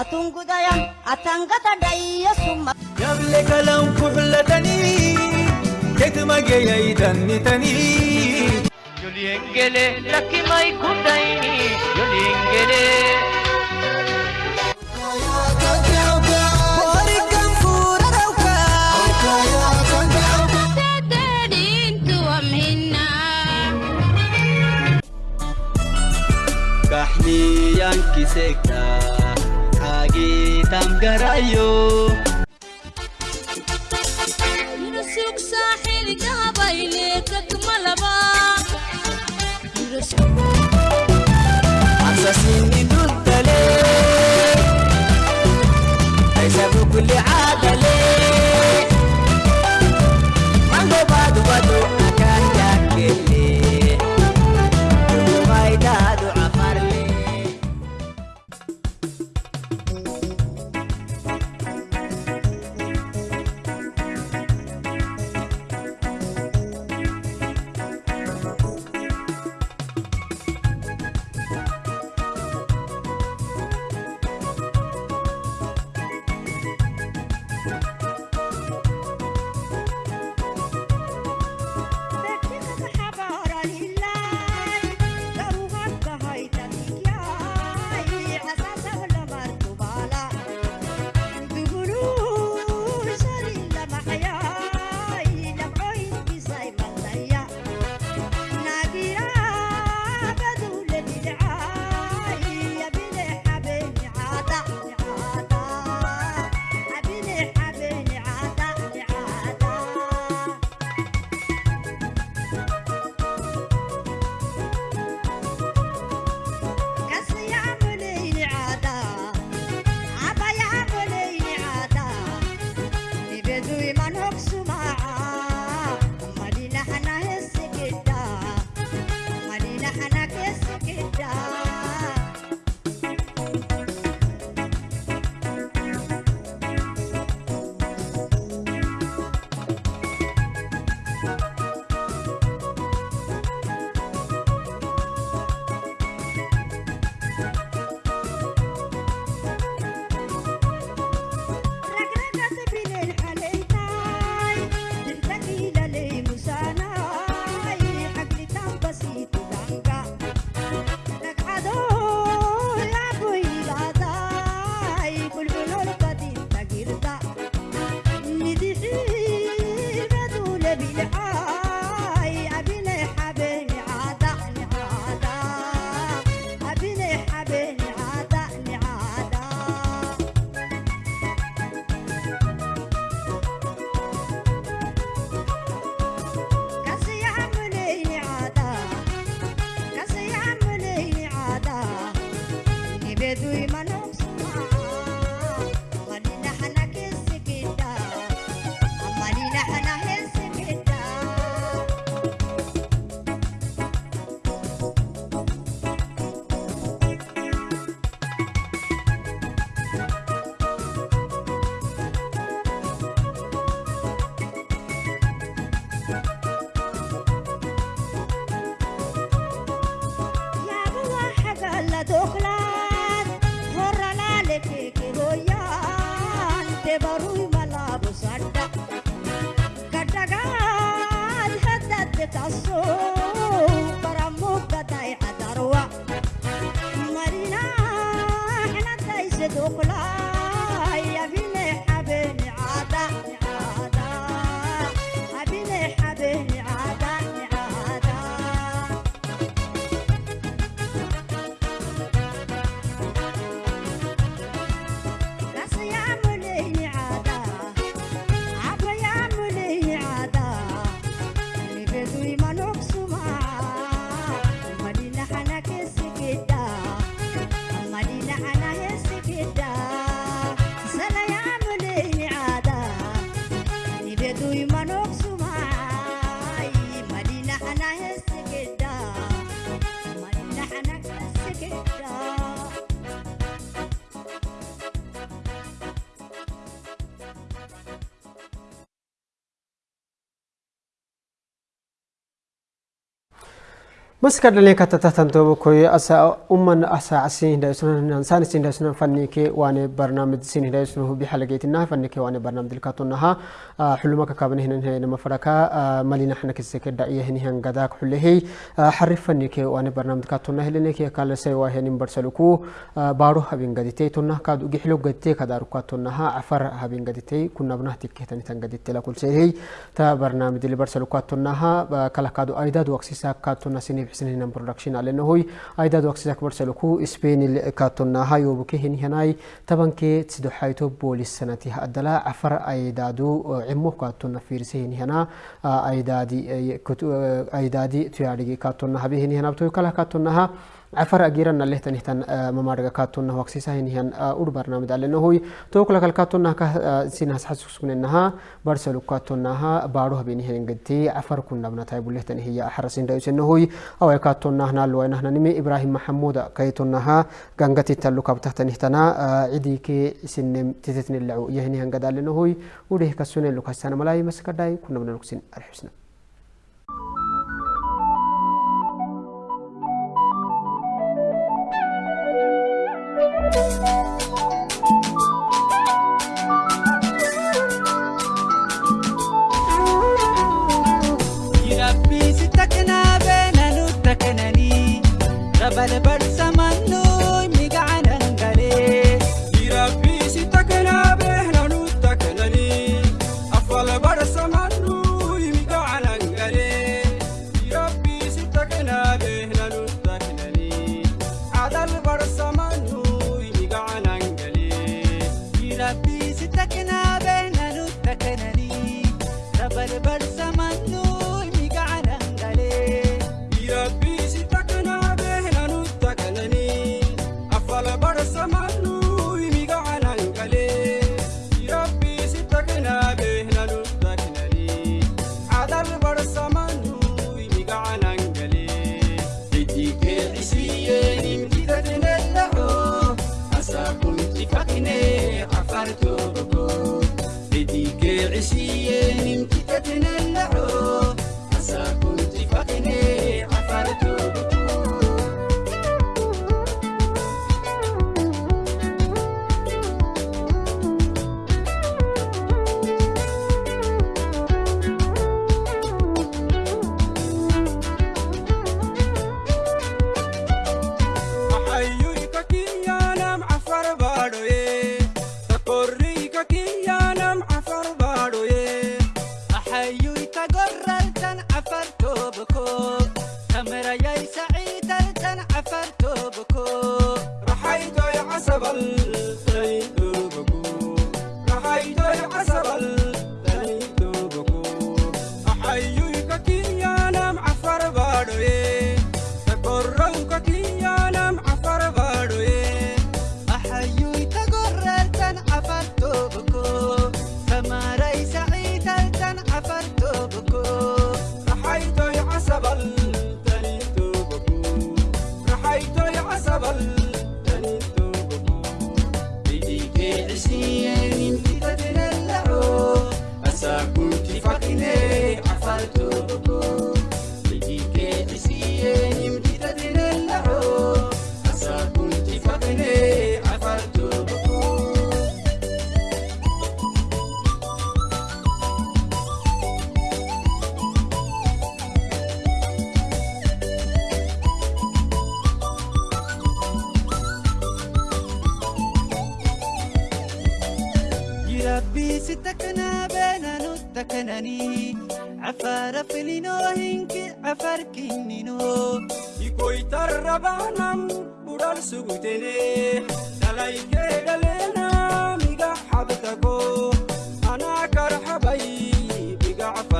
අතුංගුදයන් අතංගත ඩයිය සුම්ම යවල කලම් කුහලතනී කෙතුමගේ යයි දන්නිතනී යොලියෙන්ගෙලේ ලකිමයි කුටයිනි යොලියෙන්ගෙලේ Kahni yang kisek dam garayo. مسك دلين كتتهتن تو بكوي أسا أمنا أسا عسين دا يسنون إنسان سين دا يسنون فني كي وأنا برنامج سين دا يسنون هو بحلقة تنا فني كي وأنا برنامج الكاتون نها آه، حلو ما كابن هنا هنا مفرقة آه، مالي نحن كسك دعية هنا هن قداك حلو هي. آه، حرف فني كي وأنا برنامج الكاتون نها لين كي قال سي واه هنا برسلكو بارو هبين قديتي تونا. كادو جحلو قديتي كدارو كاتون نها عفر هبين قديتي. كنا بنه تكه تني تن قديتي لكل شيء هي. تا برنامج اللي برسلكو كاتون نها كلا كادو أيداد وقسيسا كاتون نسيني sinib حسنين برودكشن على نهوي. ايدا دوكس زاك برسلكو اسبين كاتونا هاي وبكي هن هناي. طبعا كي تسدو حيتو بوليس سنتي الدلا عفر أيدادو عمو كاتونا فيرسين هنا. أيدادي أيدادي تياري كاتونا هبي هن هنا. بتو كلا كاتونا عفر أجيرا نله تنهتن ممارجة كاتونا وقسيسا هنيان أور برنامج على نهوي توكل كل كاتونا كه سين هس حسوس من إنها برسلو كاتونا ها باروه بيني هن قدتي عفر كنا بنا تايب له تنهي حرسين دايس نهوي أو كاتونا هنا لو إن هنا نمي إبراهيم محمود كيتونا ها جنگتي تلو كابته تنهتنا عدي كي سنم تتتن اللعو يهني هن قد على نهوي وده كسوني لو كسانا ملاي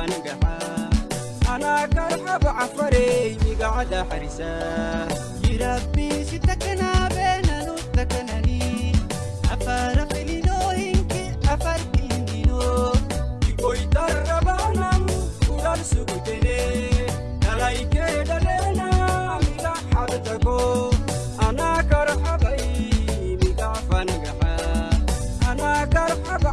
biga afan gaha Ana karhab afare miga ada harisa ربي ستكنا بينا نتكنني Ana karhabay miga afan gaha Ana karhab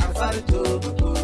I'm going to go to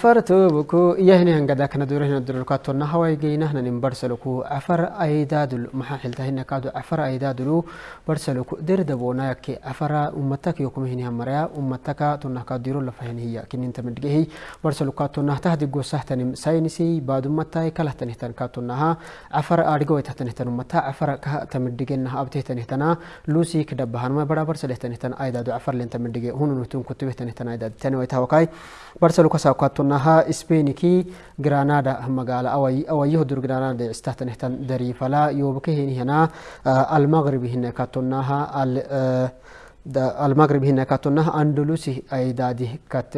afar toboko iyahini hangada kana durahina durulkatonna hawai geynahnanin barsaloku afar aidadul maxa xiltahina kaadu afar aidadulu barsaloku derdabonayake afara ummataka yokumihini hamaraya ummataka tonnah kaadiro lafahinihiya kininta midgehi barsalu kaatonnah tahdi gosahtanim sainisi baadummatai kalahtanihtan kaatonnaha afar aadhigawaitahtanihtan ummata afar katamidhigenah abtehtanihtanaa lusi kidabbahanma bara barsalehtanihtan aidadu afar lentamidhige hununutun kutubehtanihtan aidad tani waitahawakai barsalu kasaukaatonnaha speniki granada magaala awai awayiho dur granada istahtanihtan darifala yobakehenihanaa almagribi hina kaatonnaha al المغرب هنا كاتونا أندلسي أيدادي كات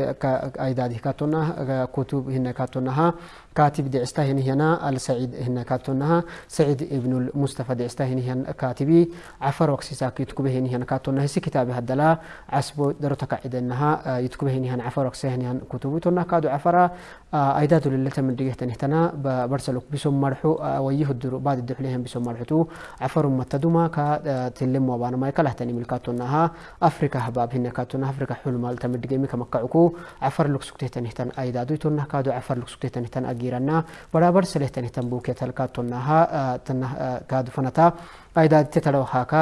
أيدادي كاتونا كتب هنا كاتونا كاتب دي استهن هنا السعيد هنا كاتونا سعيد ابن المصطفى دي استهن هنا كاتبي. عفر وقسي ساكي يتكبه هنا كاتونا هسي كتاب هدلا عسبو درو تقعد انها يتكبه هنا عفر وقسي هنا كتبي تونا كادو عفر أيداد لله من دقيه تنهتنا برسلوك بسم مرحو ويه الدرو بعد الدحليهم بسم مرحتو. عفر متدوما كا تلم وبانا ما يكله تاني ملكاتونها أفريكا هباب هنا كاتونا أفريكا حلو مال تمدقي ميكا مكعكو عفر لك سكتيه تنهتن أيدادو تونا كادو عفر لك سكتيه سليه تنهتن بوكي تلكاتونها تنه كادو فنتا. أيداد تتلو هاكا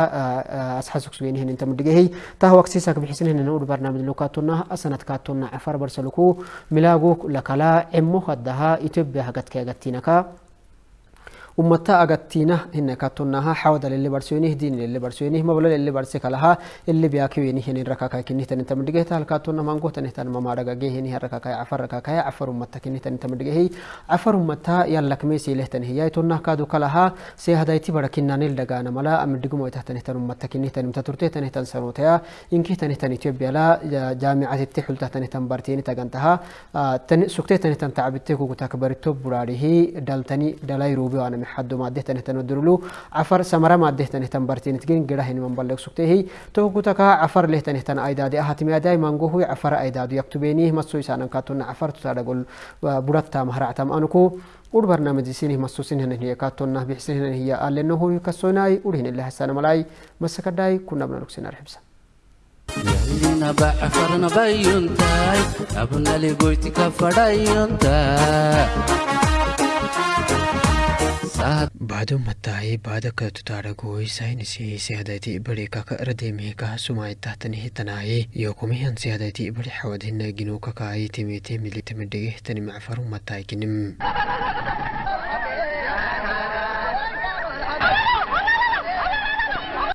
أسحسك سوين هن انت مدقيه تاه وقسيسك بحسن هن نور برنامج لوكاتونا أسنت كاتونا عفر برسلكو ملاغو لكلا. عمو هدها إتبه هكت كي أغتينكا ummata agattiina hinne kattonnaha xawda lele barsoynih din lele barsoynih mabla lele barse kalaha ele biyakiweni hinin rakakai kinihtan inta midhigehta halkaatonna mangohtanihtan mamadhagage hini rakakai afar rakakai afar ummata kinihtan inta midhigehi afar ummata yallakmesi lehtan hiyai tonnah kaadu kalaha se hadayti bara kinnanil dagana mala amidhigumo itahtanihtan ummata kinihtan imta turtehtanihtan sanotaya inkihtanihtan itiyopiala jaamicatitti xultahtanihtan bartiini tagantaha suktehtanihtan tacabitte kugutak baritto buraadhihi daltani dalai ruubi waana حد ما ده تنه تندرلو عفر سمرة ما ده تنه تنبرتين تجين جراه هني من بلغ سكته هي تو كتك عفر له تنه تن أيداد أهات ما داي مانجو هو عفر أيداد يكتبينيه مسوي سانا كاتون عفر تسارقول برتا مهرعة أنكو ور برنامج سينه مسوسين هن هي كاتون بحسين هن هي قال إنه هو كسوناي ورهن الله السلام ملاي مسكداي كنا بنركسنا رحبسا yalina ba fasaha baaduu mattaa'ee baada katutaaraguu isaayinisi siyaadatii bari kaka'arade meeka sumaayitaatani hitanaa'ee yookume han siyaadatii bari xawadhina ginuu kakaayi timite militimidhege tani macfaru mattaa'ikinim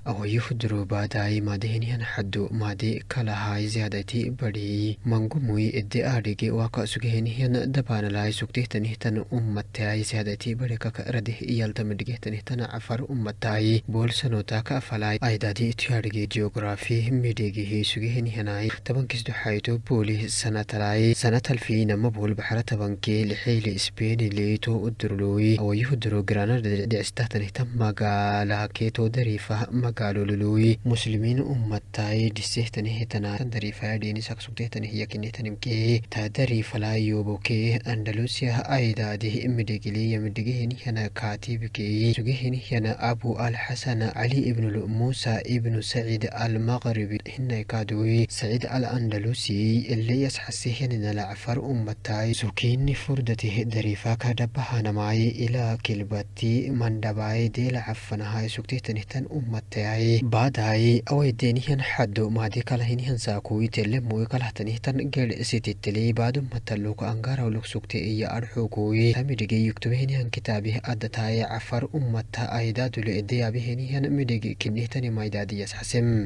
mattaay kinim awayuhu durubaadai maadehinihan xaddu maadi kalahay ziyaadati badhi mangumui ede aadhige waka sugehenihan dabaanalai sugtehtanihtan ummatai ziyaadati badhi kaka radeh iyaltamidhigehtanihtan cafar ummatai boolsanotaka afalai aidadi tuyadhige geografi midhegehi sugehenihanai tabankisdu xayto booli sanatalai sanatalfi nama bool baxara tabanke lixeyli isbeeni leito udurloi awayuhu duro granada dhicistahtanihtan magaalaketo dariifah قالوا للوي مسلمين أمتاي دسيه تنهي تناتن دريفايا ديني ساكسوك ديه تنهي كي تنمكي تا دريفلا يوبوكي أندلوسيا أيدا ديه إمدقلي يمدقهن هنا كاتيبكي سوكهن هنا أبو الحسن علي ابن الموسى ابن سعيد المغربي هنا كادوي سعيد الأندلوسي اللي يسحسيه هنا لعفر أمتاي سوكين فردته دريفاك دبها نماي إلى كلبتي من دباي دي لعفنها سوكتي تنهتن أمتاي awaydenihan xaddo maadi kalahinihan saakui telemoi kalahtanihtan ged sititeli baadummataluk angarawluk sugte iya arxogoi tamidhige yuktubehenihan kitaabih adataye cafar ummata aidadule edeyabehenihan midhige kinnihtani maydadiyas xasem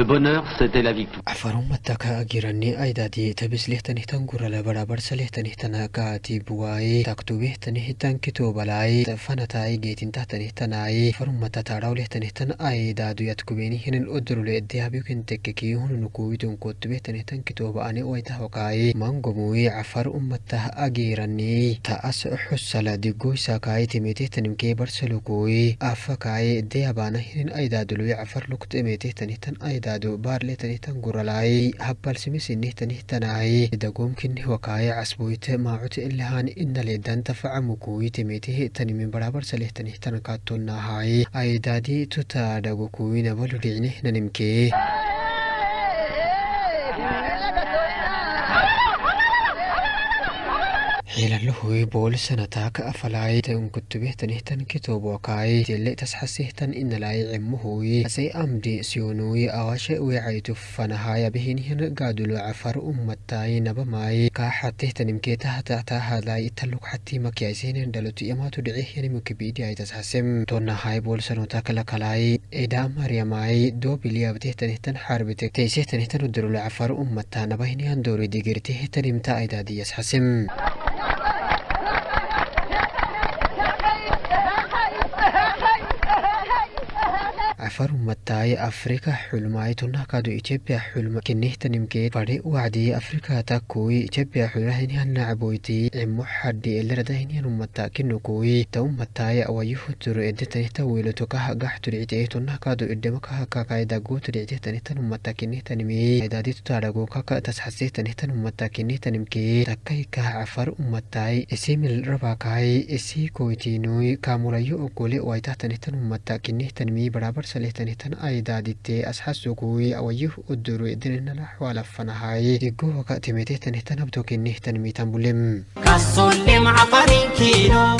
Le bonheur, c'était la victoire. cafarumataka girani aidadi tabislehtanihtan gurala barabarsalehtanihtan kaatibwai taktubehtanihtan kitobalai fanatai geetintahtanihtanai farumata taadhawlehtanihtan aidadu yatkubenihinan odorule edehabikentekeki hununukuwitun kotubehtanihtan kitoba ani waitahwakai mangomui cafar ummatah agirani taas xusala digoysakai timetehtanimke barsalukui afakai edeyabanahinin aidadului cafar luktemetehtanihtan aidadu baarletanitan guralai habbalsimisinnihtanihtanai dagomkinih wakai casboyte maacute ilahan inaledan tafacamukuyi temetihi tanimin barabarsalehtanihtan katonahai قيل له يبول سنة تاك أفلاي تن كنت به تنهتن كتوب وكاي تلي تسحسه تن إن لا يعمه سي أمدي سيونوي أغشي ويعيت فنهاي بهن هن قادل عفر أمتاي نبماي. كاحته تنم كي تهتا تاها لا يتلق حتى مكيسين دلت يمات دعيه يعني مكبيد يعي تسحسم تون هاي بول سنة تاك لكلاي إدا مريماي. دو بليا بته تنهتن حربتك. تيسه تنهتن درل عفر أمتاي نبهن هن دوري ديگرته تنم تا إدا دي يسحسم cafar ummatai afrika xulmai tunahkadu ethiopia xulma kinihtanimke fadhi wacdi afrika takui ethiopia xulahinihan nacboyti cimo xadhi eleradahinihan ummata kinukui ta ummatai awayuhuturo edetanihta wiiloto kaha gaxtudhicite tunahkadu idhemakaha kakaida gootudhicitehtanihtan ummata kinihtanimi aidaditu taadhago kaka tasxasehtanihtan ummata kinihtanimke takai kaha cafar ummatai isimil rabakai isi koytinui kamulayo ogole waitahtanihtan ummata kinihtanimi barabar salehtanihtan aidadite asxasukui awayuh uduru edinenala xwalafanahai digohaka timetehtanihtan abtokinihtan mitan bulem كالسلم عفرين كيلو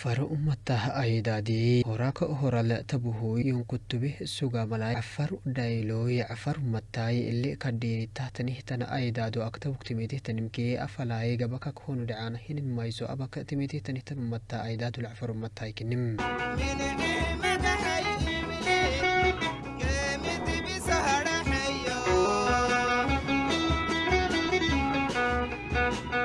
afar umatah aydaadii horaaka horale tabuhuy kutubi sugamalay afar dhaylooy afar umatay ili kadhiinitahtanihtan aydaado agtabuk timidihtanimkii afalay gabaka koonu dhacaan hinin mayso abaka timidihtanihtan umata aydaadul afar umatay kinim. Thank you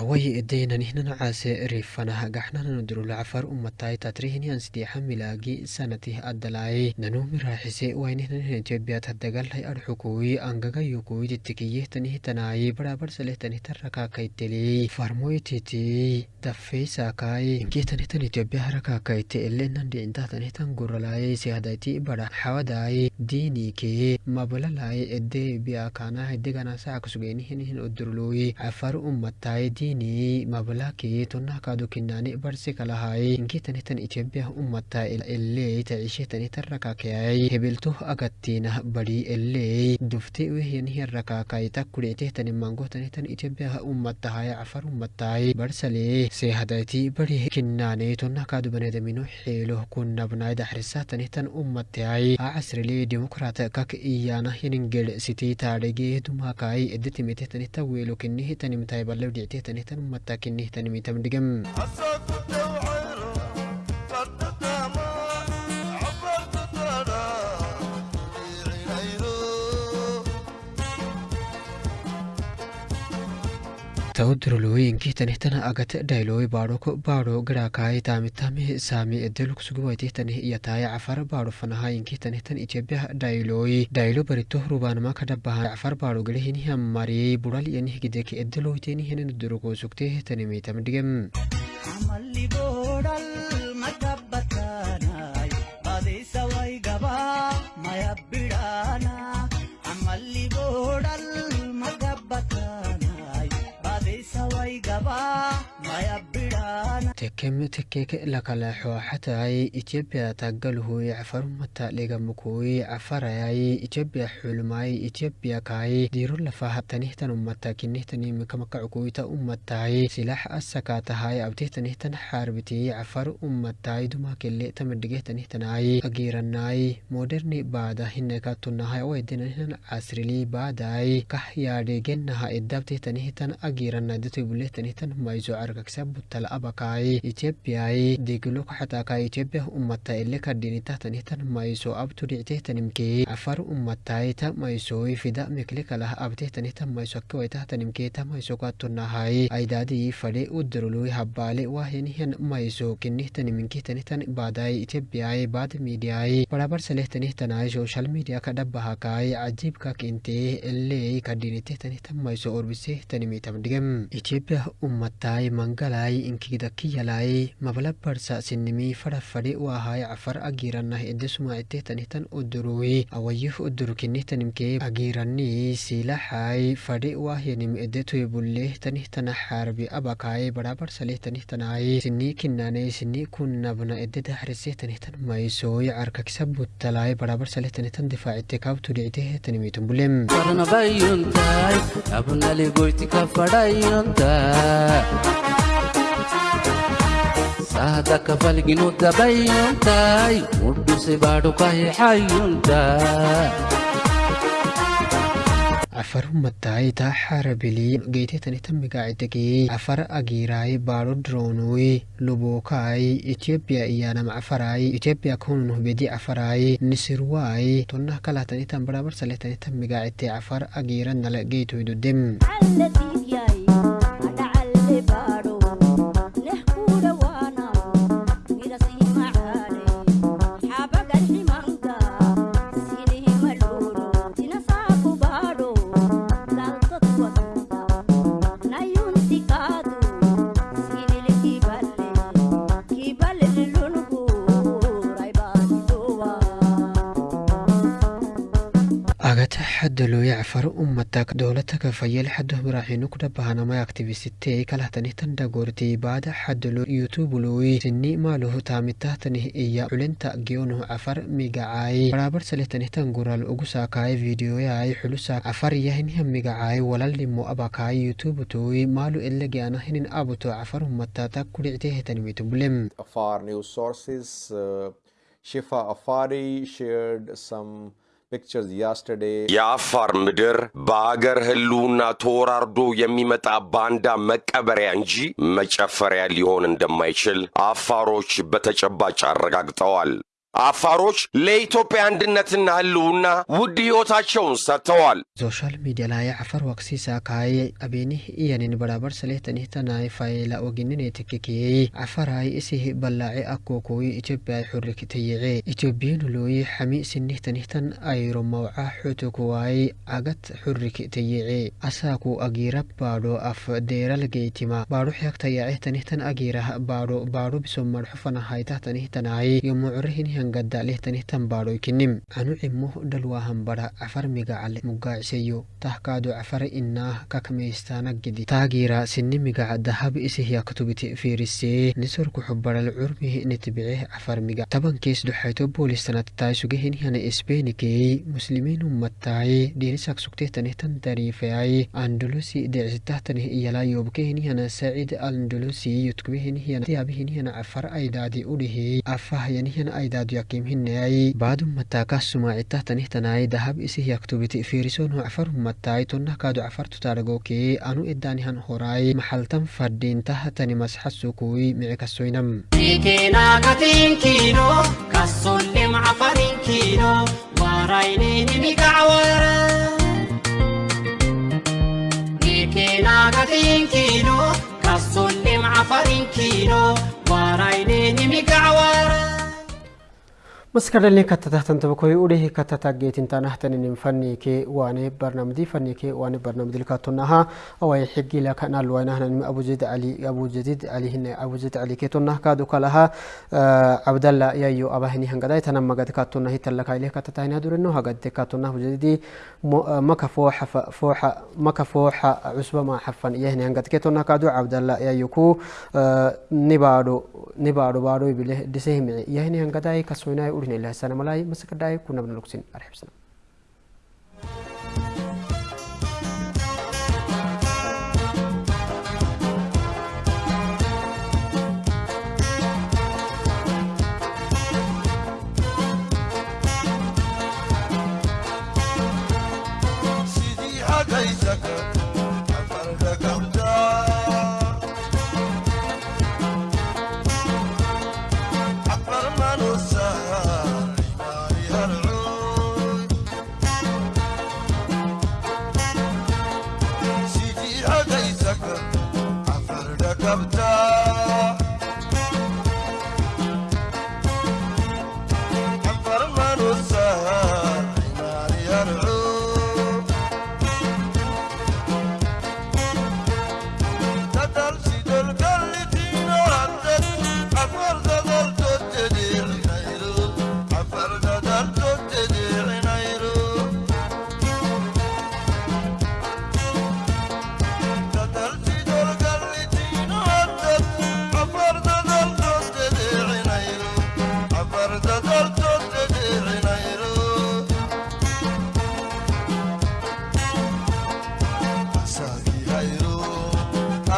awai edeynanihnacaase rifanah gaxnanan durula cafar ummatai tatrihinian sideexa milaagi sanatih adalai nanumi raaxise wainihnanin etiobiat hadagalhay arxukui angagayukui titikiyehtanihtanai barabarsalehtanihtan rakakaiteli farmoytiti dafeysakai inkehtanihtan etiobiya harakakaite elenan dhicintahtanihtan guralai sihadaiti bara xawadai diinike mabalalai ede biakanah edeganasacaksugeynihinihin odurloi cafar ummatai kinani mablaki tonna kadu kinani barsi kalahai inki tanitan ethiopia ummata ele taishe tanitan rakakayai hebelto agattina badi ele dufte wehyan rakakaai takkudete tani mango tanitan ethiopia ummata haya afar ummatai barsale se hadayti badi kinani tonna kadu banedamino xeelo kunnabnai daxrisa tanitan ummatay acasrile demokrat kak iyana hiningel siti taadhege dumakai editimite tanita weelo kinnih tanimtai aniitan ummattaa kennitan miitam dhigam. tawdarolooyinkiitanihtana agate dhayloowi baadhoko baadho garhaakaayi taamitami saami edeluku suguwaytihtani iyo taaye cafar baadho fanahayinkiitanihtan ijebyah dhaylooyi dhaylo barito rubaanamaka dhabahan cafar baadho galihiniha mariyey budhal yanihgideke edelowytenihenen durugoo sugteehtanimiitam dhigem كمت كيك لك على حتى أي إتجاب تقله يعفر متى لقى مكوي عفر أي إتجاب حول أي إتجاب كاي دير الله فاه تنهتن متى كنهتن مكمك عقوي تأم متى سلاح السكات هاي أو تنهتن حاربتي عفر أم متى دما كل تمدجه تنهتن أي أجير الناي مودرن بعد هنك تنهاي ويدنا هنا عسرلي بعد أي كه يا دجنها إدبت تنهتن أجير الندت بله تنهتن ما يزعر كسب تلأبكاي ethiopiyai degilo kaxataka ethiopia ummata ele kadhinita tanihtan mayso abtu dhicteh tanimke afar ummatai ta maysoi fida mekle kalah abteh tanihtan mayso akkewaitah tanimke ta mayso katunahai aidadii fadhe udarului habbaale wahyanihan mayso kinih taniminke tanihtan baadai ethiopiyai baad midiai barabar saleh tanihtanai social media kadhabahakai cajibka kinte elei kadhinite tanihtan mayso orbise tanimitam dhigam ethiopia ummatai mangalai inkigdakiyalai waxay mablabarhsaasinimii farafadhi u ahay cafar agiranah edesumaaitehtanitan uduruwi awayih udurkinihtanimkee agiranii silaxay fadhi wahyanim edetoybulehtanihtanah xarbi abakai. Sini sinii kinaney sinii kunabna ededahresehtanihtan maysooy carkakisa butalai barabarsalehtanihtan difaacite kaabtudhicitehtanimitunbulem saadaaka falginuu dabayyuun taayu mudduusi baadhu kahee hayyuun afar mattaayitaa harabilii geeteetanitan migaacitagee afar agiiraay baadho droonuy lubookaay itiyoopiya iyaanama afaraay itiyoopiya kunun hubedi afaraay nisirwaay tonnah kalaatanitan barabar saleetanitan migaacite afar agiira nala geetoydudem ummatak dowlataka fayel xadoh maraxinu kudhabahanamay aktivisite kalahtanihtan dhagorti baada xadalo yutubulowi sini maaluh taamitahtanih iya culenta geonuh cafar migacay barabar salehtanihtan gural ugu saakaay videoyay xulusa cafar yahinihan migacay walalnimo abakaay yutubutowi maalu elegeanahinin abuto cafar ummatata kudhictehetanimitumulem Afar news sources, uh, Shifa Afari shared some. የአፋር ምድር በአገር ህልውና ተወራርዶ የሚመጣ ባንዳ መቀበሪያ እንጂ መጨፈሪያ ሊሆን እንደማይችል አፋሮች በተጨባጭ አረጋግጠዋል። አፋሮች ለኢትዮጵያ አንድነትና ህልውና ውድ ሕይወታቸውን ሰጥተዋል። social media laya cafar waqsiisa kaay abenih iyanin barabar salehtanihtanai fayla oginine tekekeyey cafarai isih ballaace akkokoyi ethiopia xurik tayece ethiobiyanuloyi xami sinihtanihtan ayro mawca xotokuwai agat xurik tayece asaaku agira baadho af deeral geytima baadho xeagtayace tanihtan agirah baadho baadho biso marxo fanahaytah tanihtanai yomucrehinha hangada lehtani tanbaadhoy kinim anu cimo dhalwaahan bara cafar migacale mugaaciseyo tahkaado cafar inaah kakmeystaanagidi taagiira sini migaca dahab isihiyaktubiti fiirisee nisorku xubaral curmihi nitbice cafar miga tabankees duxayto boolistanatatai sugehenihana esbeenikey muslimiin ummataaye dhiinisak sugtehtanihtan tariifeay andolosi decisitahtanih iyalaayobkehenihana sacid andolosi yutkubehenihana yaabihenihana cafar aydaadi udhihey afahyanihana يقيم هنائي بعد متاكا سماعتا تنهتناي دهب إسيه يكتوبتي فيرسون وعفر متاي تنهكاد عفر تتارغوكي أنو إداني هن محل تم فردين تها تني مسح السوكوي معي كسوينم تيكينا كتين كينو كسول لم عفرين كينو ورايني Nikina katin kino, kasulim afarin kino, waraini nimi gawara. Nikina katin kino, kasulim afarin kino, waraini nimi gawara. maskadhalni katatahtantabakoy udhehi katatageetintanahtaninin fanike wane barnamidi fanike wane barnamidilkatonaha awai xigila kanalwainahnanim abujadid ali abujadid alihine abujadid ali ketonah kaadu kalaha abdalla yayo abahini hangadai tanam magad katona hitalakaileh katatahina dureno hagade katona abujadidi maka fooxa fooxa maka fooxa cusba ma xafan iyahini hangad ketonah kaadu abdalla yayo ku nibaado nibaado baado bile disehimici iyahini hangadai kasoinai urine ilahsana malai masakadai kunabna lugsin arxibsana sidii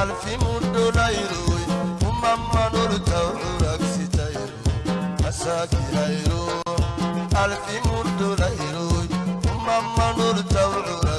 alfi mundo lo umamma norta uraksi tairo asaki lairo alfi mundo lairoi lo norta uraksi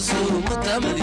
azul, matame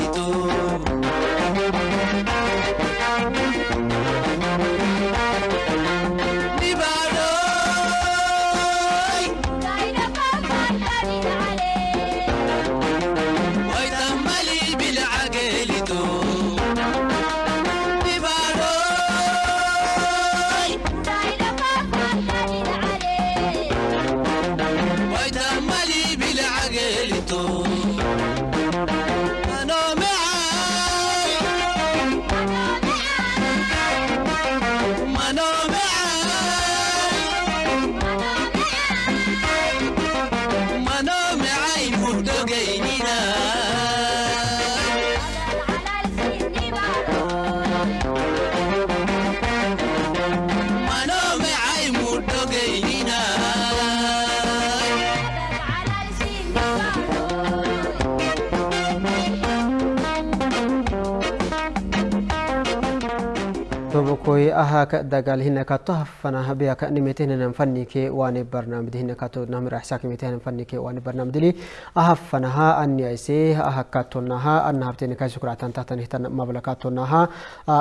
mutamlito. tobokoy aha ka dagal hina ka to hafana habiya ka nimete hina fanni ke wani barnamij hina ka to namira ihsa kimete hina fanni ke wani barnamij dili aha fana ha anni aise aha ka to na ha anna habte ne ka shukra tan ta tan hitan mabla ka to na ha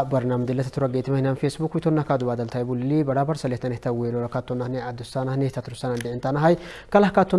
barnamij dili tura gate hina facebook to na ka do badal tay bulli bada bar salih tan hita welo ka to na ne adusana ne ta tursana de intana hay kala ka to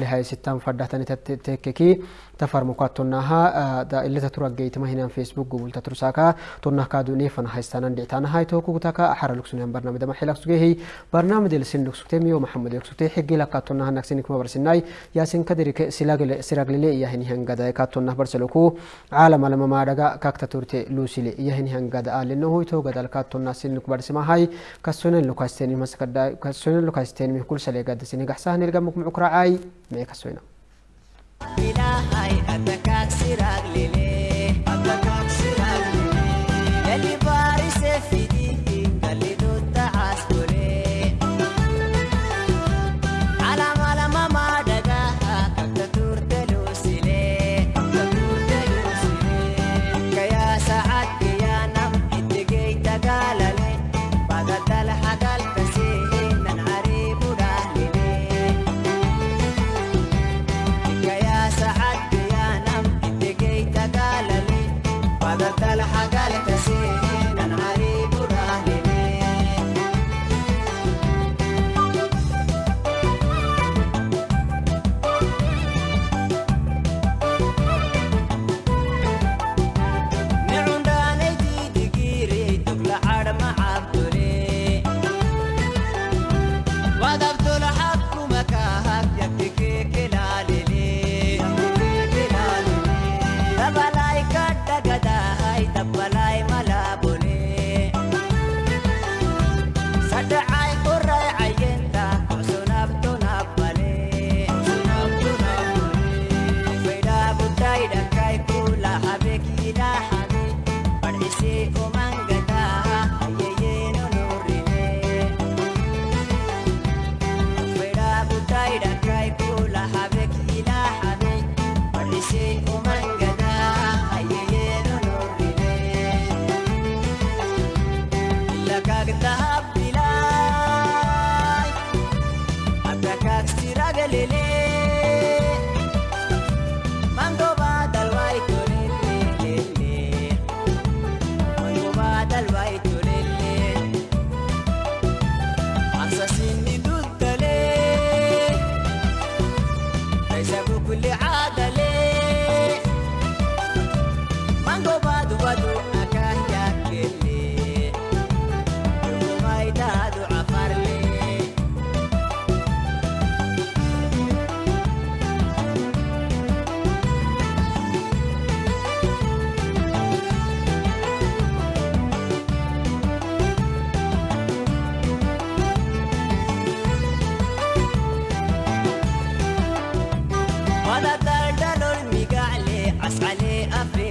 na bar salih tan hitan dudda leh tan hitan tobokoy ka to na baro gad baro baro waqsi sak tan hitan adarite ta ko kala tan hitan welo ka to na gaba hagli hay sittan faddatani tekkeki tafarmu kattonnaha da illeta turaggeyitima hinan facebook gubulta tursaka tonnah kaduni fana haystanan dhictana hay tokugutaka axara lugsunihan barnaamij ama xilaqsugehi barnaamij elsin lugsugte miyo maxamed lugsugte xigila kattonnaha nagsinikma barsinay yasin kadirike siraglile iyahinihan gada kattonnah barseloku caalam alamamaadhaga kakta turte luusile iyahinihan gada Мека Суйна. Субтитры yeah ولا تردن المقع لي عس علي أفريقيا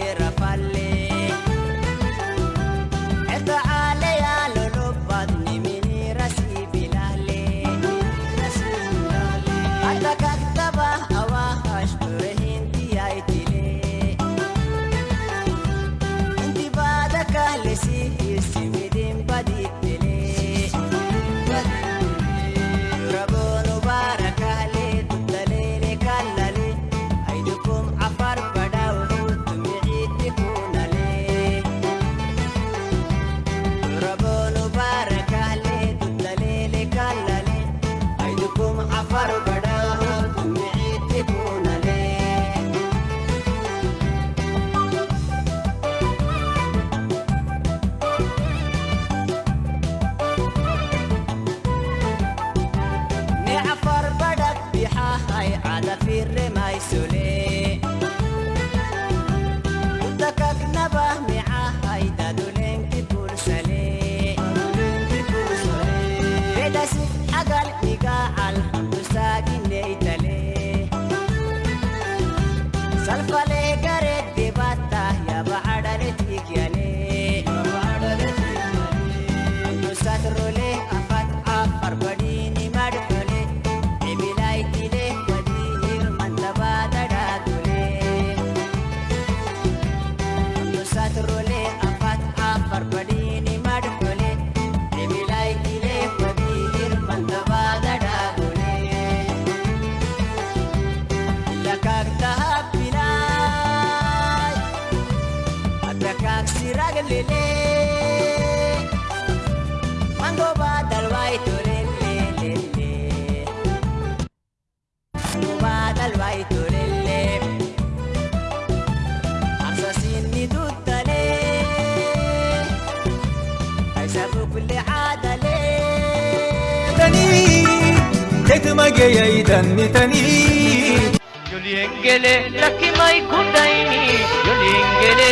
ನಿನಗೆಯ ಇದನ್ನಿತನೀ ಯೊಲಿಯಂಗೆಲೆ ಲಕ್ಕಿ ಮೈ ಗುಡ್ಡೈನಿ ಯೊಲಿಯಂಗೆಲೆ